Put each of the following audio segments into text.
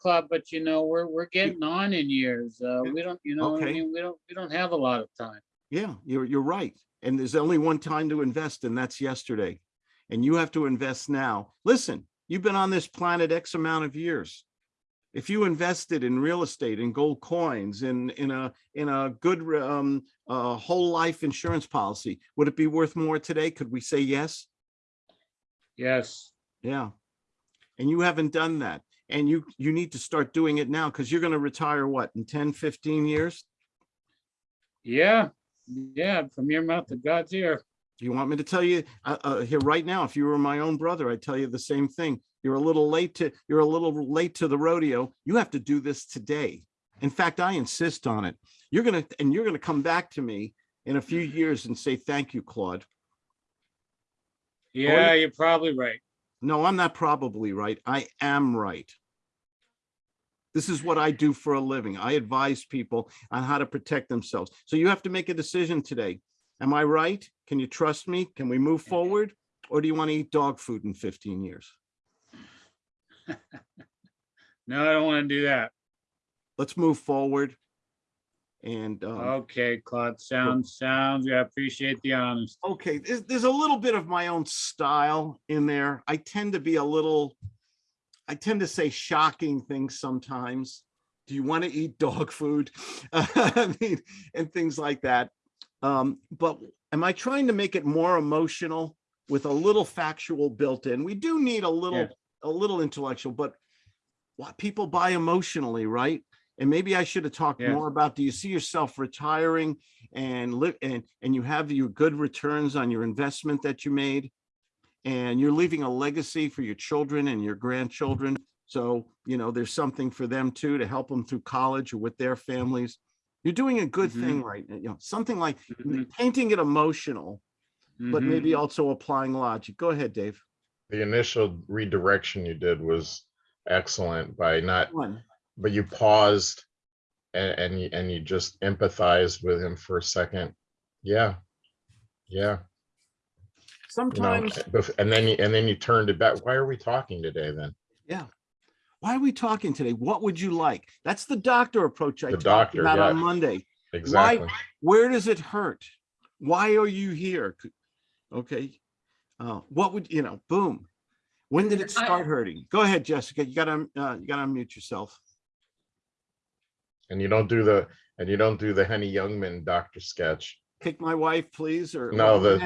Claude, but you know, we're, we're getting on in years. Uh, we don't, you know, what I mean, we don't, we don't have a lot of time. Yeah, you're, you're right. And there's only one time to invest and that's yesterday. And you have to invest now. Listen, you've been on this planet X amount of years. If you invested in real estate, in gold coins, in, in a, in a good, um, uh, whole life insurance policy, would it be worth more today? Could we say yes? Yes, Yeah. And you haven't done that. And you, you need to start doing it now because you're going to retire what, in 10, 15 years? yeah, yeah, from your mouth to God's ear. You want me to tell you uh, uh, here right now? If you were my own brother, I'd tell you the same thing. You're a little late to you're a little late to the rodeo. You have to do this today. In fact, I insist on it. You're gonna and you're gonna come back to me in a few years and say thank you, Claude. Yeah, you're probably right. No, I'm not probably right. I am right. This is what I do for a living. I advise people on how to protect themselves. So you have to make a decision today. Am I right? Can you trust me? Can we move forward? Or do you want to eat dog food in 15 years? No, I don't want to do that. Let's move forward. And, um, Okay, Claude, sounds, sounds, I appreciate the honesty. okay, there's, there's a little bit of my own style in there. I tend to be a little, I tend to say shocking things sometimes. Do you want to eat dog food? I mean, and things like that. Um, but am I trying to make it more emotional with a little factual built in? We do need a little, Yeah. a little intellectual, but what people buy emotionally, right? And maybe I should have talked Yeah. more about, do you see yourself retiring and live and, and you have your good returns on your investment that you made? And you're leaving a legacy for your children and your grandchildren. So, you know, there's something for them too, to help them through college or with their families. You're doing a good Mhm. thing right now, you know, something like Mhm, painting it emotional, but mhm. maybe also applying logic. Go ahead, Dave. The initial redirection you did was excellent by not, One. but you paused and, and you, and you just empathized with him for a second. Yeah. Yeah. You know, Sometimes, bef- And then you, and then you turned it back. Why are we talking today then? yeah. Why are we talking today? What would you like? That's the doctor approach I The talked doctor, about on. Monday. Exactly. why, Where does it hurt? Why are you here? Okay. Uh, what would, you know, boom. When did it start hurting? Go ahead, Jessica. You gotta, uh, you gotta unmute yourself. And you don't do the, and you don't do the Henny Youngman doctor sketch. Pick my wife, please, or. No, the-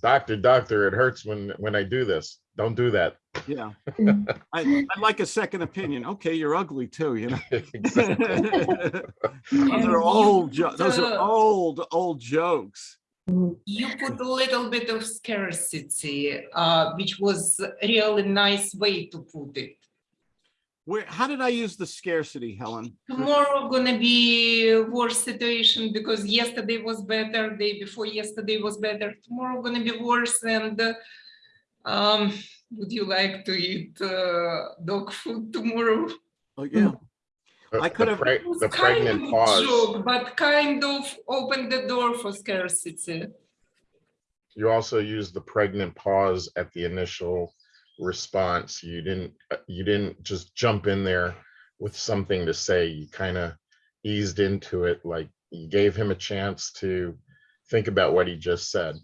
Doctor, doctor, it hurts when, when I do this. Don't do that. Yeah. I, I'd like a second opinion. Okay, you're ugly too, you know? Those are old, those are old, old jokes. You put a little bit of scarcity, uh, which was a really nice way to put it. Where, how did I use the scarcity, Helen? Tomorrow gonna be a worse situation because yesterday was better, day before yesterday was better. Tomorrow gonna be worse and um, would you like to eat uh, dog food tomorrow? Oh, yeah. The- I could the have- preg- It was The pregnant of pause. joke, but kind of opened the door for scarcity. You also used the pregnant pause at the initial response. You didn't, uh, you didn't just jump in there with something to say. You kind of eased into it, like you gave him a chance to think about what he just said.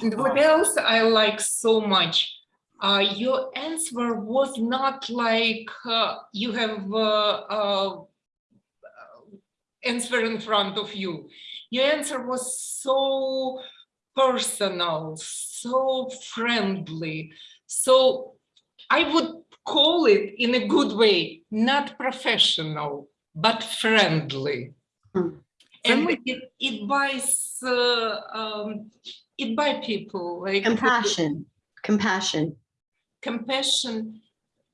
And what else I like so much, uh, your answer was not like uh, you have uh, uh, answer in front of you. Your answer was so personal, so friendly. So I would call it in a good way, not professional, but friendly. Hmm. And it, it buys uh, um, it by people like Compassion, compassion. compassion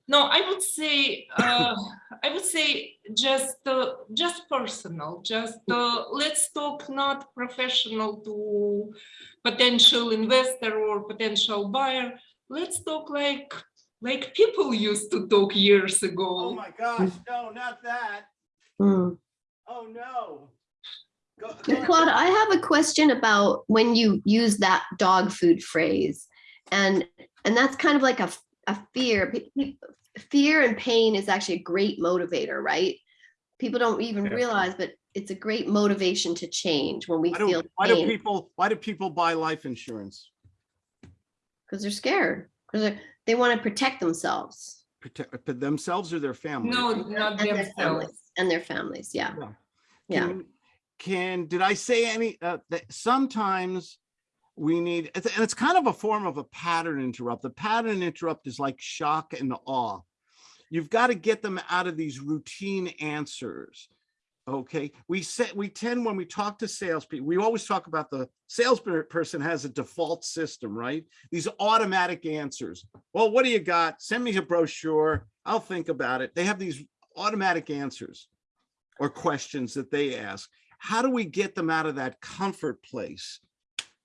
no i would say uh, i would say just uh, just personal just uh, let's talk not professional to potential investor or potential buyer let's talk like like people used to talk years ago. Oh my gosh, no, not that. Hmm. Oh, no. Go- go Now, ahead. Claude, I have a question about when you use that dog food phrase. And, and that's kind of like a, a fear. Pe- pe- fear and pain is actually a great motivator, right? People don't even Yeah. realize, but it's a great motivation to change when we Why feel do, why do people, why do people buy life insurance? Because they're scared because they want to protect themselves Protect themselves or their family? No, not and their families and their families. Yeah, Yeah. yeah. Can- Can, did I say any, uh, that sometimes we need, and it's kind of a form of a pattern interrupt. The pattern interrupt is like shock and awe. You've got to get them out of these routine answers. Okay, we said, we tend, when we talk to salespeople, we always talk about the salesperson has a default system, right? These automatic answers. Well, what do you got? Send me a brochure. I'll think about it. They have these automatic answers or questions that they ask. How do we get them out of that comfort place?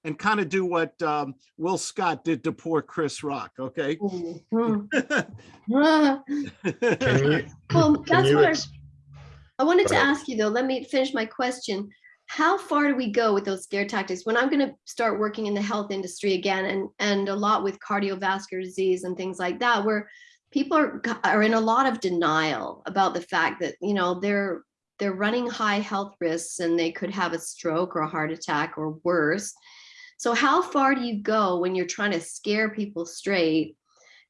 And kind of do what um, Will Scott did to poor Chris Rock, okay? Mhm. Ah, Can you, well, can that's you, what I, wanted to ask you though. Let me finish my question. How far do we go with those scare tactics? When I'm going to start working in the health industry again, and and a lot with cardiovascular disease and things like that, where people are are in a lot of denial about the fact that you know they're they're running high health risks and they could have a stroke or a heart attack or worse. So how far do you go when you're trying to scare people straight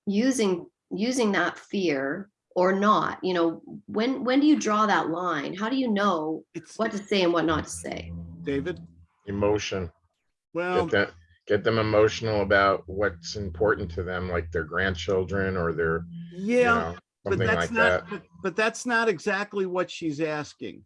using using that fear or not? You know, when when do you draw that line? How do you know It's what to say and what not to say? David. emotion, Well, get them, get them emotional about what's important to them, like their grandchildren or their, you yeah, know, but something that's like not, that. but- but that's not exactly what she's asking.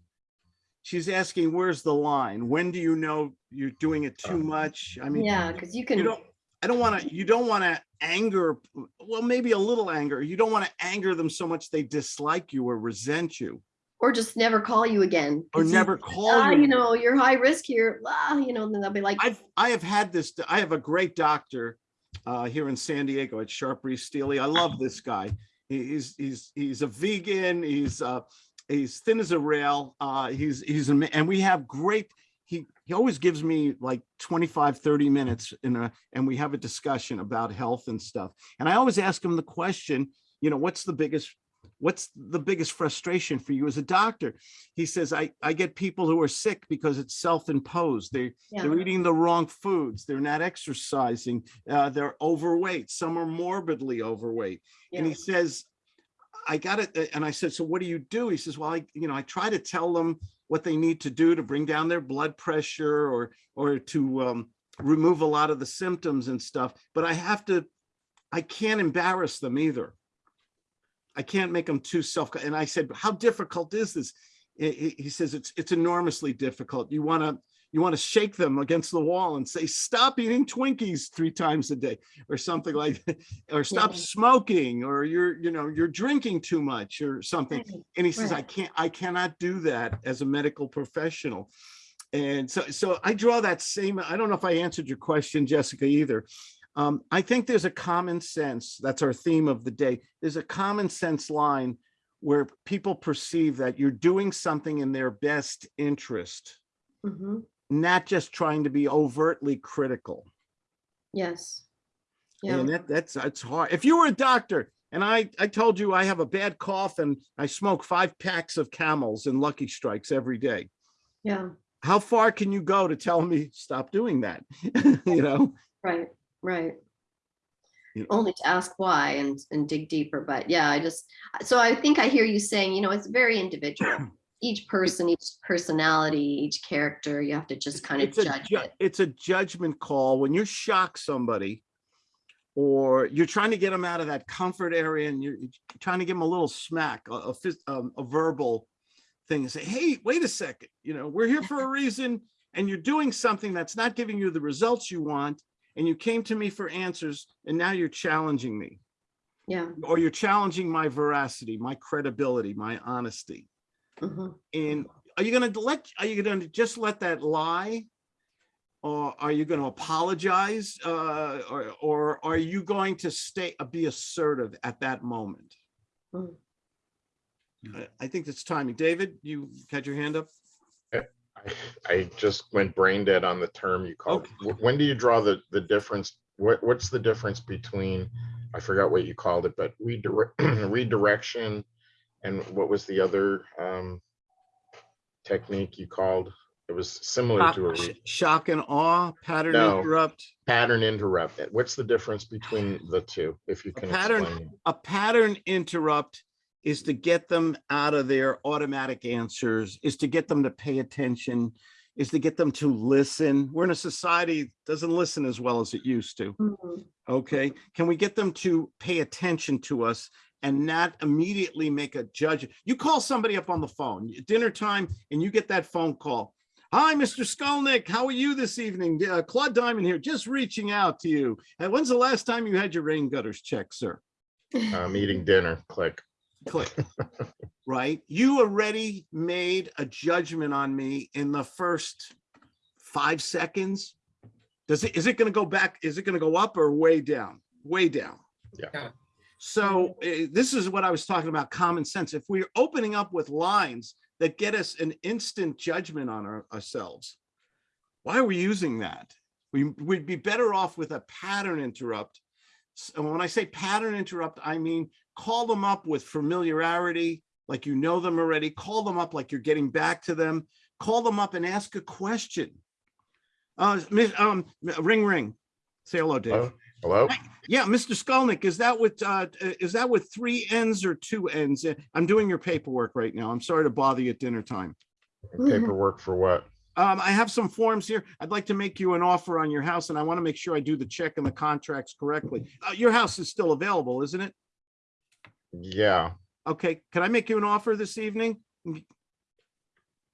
She's asking, where's the line? When do you know you're doing it too Oh. much? I mean, Yeah, because you you can. don't, I don't want to, you don't want to anger, well, maybe a little anger. You don't want to anger them so much they dislike you or resent you Or just never call you again. or never call Ah, you. you know, you're high risk here. Ah, you know, then they'll be like, I've, I have had this, I have a great doctor uh, here in San Diego at Sharp Rees-Stealy. I love this guy. He's, he's, he's a vegan. He's, uh, he's thin as a rail. Uh, he's, he's, and we have great, he, he always gives me like 25, 30 minutes in a, and we have a discussion about health and stuff. And I always ask him the question, you know, what's the biggest, what's the biggest frustration for you as a doctor? He says, I, I get people who are sick because it's self-imposed. They, yeah, they're eating the wrong foods. They're not exercising. Uh, they're overweight. Some are morbidly overweight. And he says, I got it. And I said, so what do you do? He says, well, I, you know, I try to tell them what they need to do to bring down their blood pressure or, or to um, remove a lot of the symptoms and stuff. But I have to, I can't embarrass them either. I can't make them too self. And I said, how difficult is this? He, says, it's, it's enormously difficult. You want to, you want to shake them against the wall and say, stop eating Twinkies three times a day or something like, that, or stop Yeah. smoking, or you're, you know, you're drinking too much or something. right, And he says, I can't, I cannot do that as a medical professional. And so, so I draw that same, I don't know if I answered your question, Jessica, either. Um, I think there's a common sense, that's our theme of the day. There's a common sense line where people perceive that you're doing something in their best interest, mhm, not just trying to be overtly critical. yes. Yeah, And that, that's, it's hard. If you were a doctor and I, I told you I have a bad cough and I smoke five packs of camels and Lucky Strikes every day, yeah, how far can you go to tell me stop doing that? You know? right, right. You- Only to ask why and, and dig deeper, but yeah, I just, so I think I hear you saying, you know, it's very individual. Each person, each personality, each character, you have to just kind of It's judge ju- it. It's a judgment call. When you shock somebody or you're trying to get them out of that comfort area and you're trying to give them a little smack, a, a, um, a verbal thing and say, hey, wait a second, you know, we're here for a reason and you're doing something that's not giving you the results you want. And you came to me for answers and now you're challenging me Yeah. or you're challenging my veracity, my credibility, my honesty. Mhm. And are you gonna let, are you gonna just let that lie? Or are you gonna apologize? Uh, or, or are you going to stay, uh, be assertive at that moment? Mm. I, I think it's timing. David, you had your hand up? I- I just went brain dead on the term you called. Wh- When do you draw the, the difference? What, what's the difference between I forgot what you called it, but redirect, redirection. And what was the other um technique you called? It was similar to a Sh- re- Shock and awe, pattern No. interrupt. pattern interrupt. What's the difference between the two, if you A can pattern- explain? A pattern interrupt is to get them out of their automatic answers, is to get them to pay attention, is to get them to listen. We're in a society that doesn't listen as well as it used to. Mhm. Okay, can we get them to pay attention to us and not immediately make a judge? You call somebody up on the phone, dinner time, and you get that phone call. Hi, Mr. Skolnick, how are you this evening? Uh, Claude Diamond here, just reaching out to you. And when's the last time you had your rain gutters checked, sir? I'm eating dinner, click. Click. Right? You already made a judgment on me in the first five seconds. Does it, is it gonna go back? Is it gonna go up or way down? Way down. Yeah. So uh, this is what I was talking about, common sense. If we're opening up with lines that get us an instant judgment on our- ourselves, why are we using that? We would be better off with a pattern interrupt. So when I say pattern interrupt, I mean, call them up with familiarity, like you know them already. Call them up like you're getting back to them. Call them up and ask a question. Uh, um, ring, ring. Say hello, Dave. Hello? Hello? Yeah, Mr. Skolnick, is that with, uh, is that with three Ns or two Ns? Uh, I'm doing your paperwork right now. I'm sorry to bother you at dinner time. Paperwork for what? Um, I have some forms here. I'd like to make you an offer on your house and I want to make sure I do the check and the contracts correctly. Uh, your house is still available, isn't it? Yeah, Okay, can I make you an offer this evening?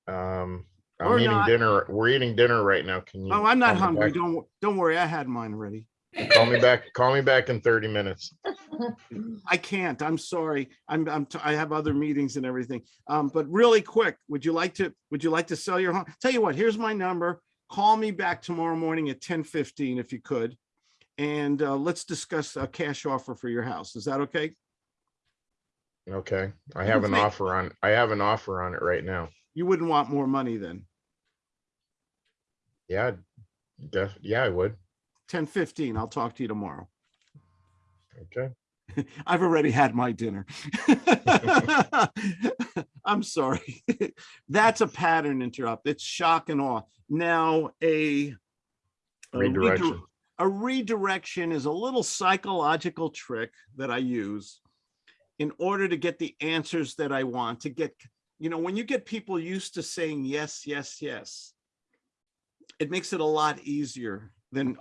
um, I'm eating not. dinner. We're eating dinner right now. Can you? Oh, I'm not hungry. back? Don't, don't worry. I had mine already. Call me back, call me back in thirty minutes. I can't. I'm sorry. I'm, I'm, t- I have other meetings and everything. Um, but really quick, would you like to, would you like to sell your home? Tell you what, here's my number. Call me back tomorrow morning at ten fifteen if you could. And, uh, let's discuss a cash offer for your house. Is that okay? Okay, I have an offer on, I have an offer on it right now. You wouldn't want more money then. Yeah, def, yeah, I would. Ten fifteen, I'll talk to you tomorrow. Okay, I've already had my dinner. I'm sorry. That's a pattern interrupt. It's shock and awe. Now, a a redir- Redirection. A redirection is a little psychological trick that I use in order to get the answers that I want to get, you know, when you get people used to saying yes, yes, yes, it makes it a lot easier than,